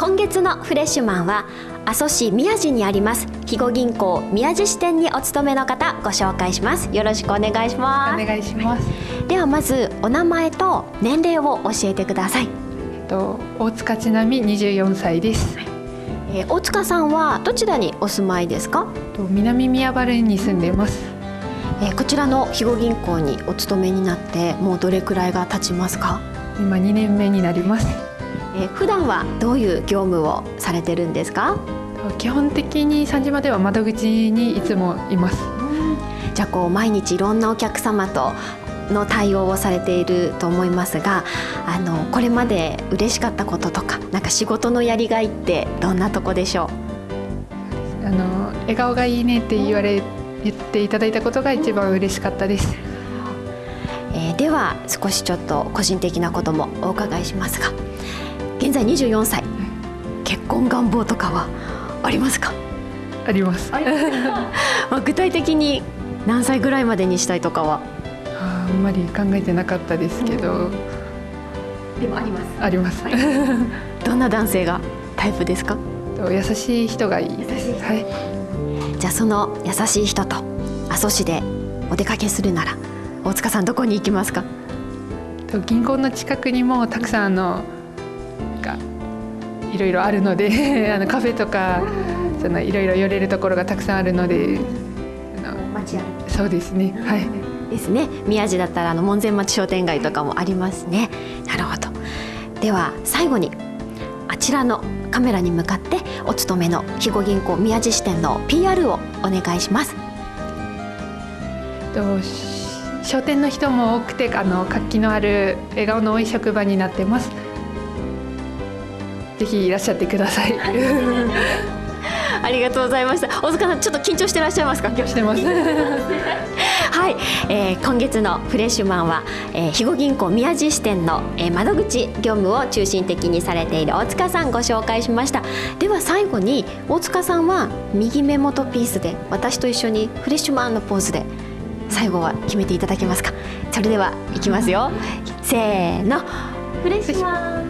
今月のフレッシュマンは阿蘇市宮地にあります肥後銀行宮地支店にお勤めの方ご紹介します。よろしくお願いします。お願いします。ではまずお名前と年齢を教えてください。と大塚ちなみ24歳です。えー、大塚さんはどちらにお住まいですか？と南宮原に住んでいます。えー、こちらの肥後銀行にお勤めになってもうどれくらいが経ちますか？今2年目になりますえー、普段はどういう業務をされてるんですか？基本的に三島では窓口にいつもいます。じゃあこう毎日いろんなお客様との対応をされていると思いますがあのこれまで嬉しかったこととかなんか仕事のやりがいってどんなとこでしょう？あの笑顔がいいねって言われ言っていただいたことが一番嬉しかったです、えー、では少しちょっと個人的なこともお伺いしますが現在24歳。結婚願望とかはありますか？あります。まあ具体的に何歳ぐらいまでにしたいとかは？あんまり考えてなかったですけど、うん、でもあります。あります、はい、どんな男性がタイプですか？優しい人がいい。ですはい。じゃあその優しい人と阿蘇市でお出かけするなら大塚さんどこに行きますか？銀行の近くにもたくさんあのかいろいろあるので あのカフェとかそのいろいろ寄れるところがたくさんあるのでそうですね。はい。ですね。宮地だったらあの門前町商店街とかもありますね。なるほど。では最後にあちらのカメラに向かってお勤めの肥後銀行宮地支店の PR をお願いします。商店の人も多くてあの活気のある笑顔の多い職場になってますぜひいらっしゃってください。ありがとうございました。大塚さんちょっと緊張してらっしゃいますか？緊張してます。はい、えー、今月のフレッシュマンは、えー、肥後銀行宮地支店の、えー、窓口業務を中心的にされている大塚さんご紹介しました。では最後に大塚さんは右目元ピースで私と一緒にフレッシュマンのポーズで最後は決めていただけますか？それではいきますよ。せーの。フレッシュマン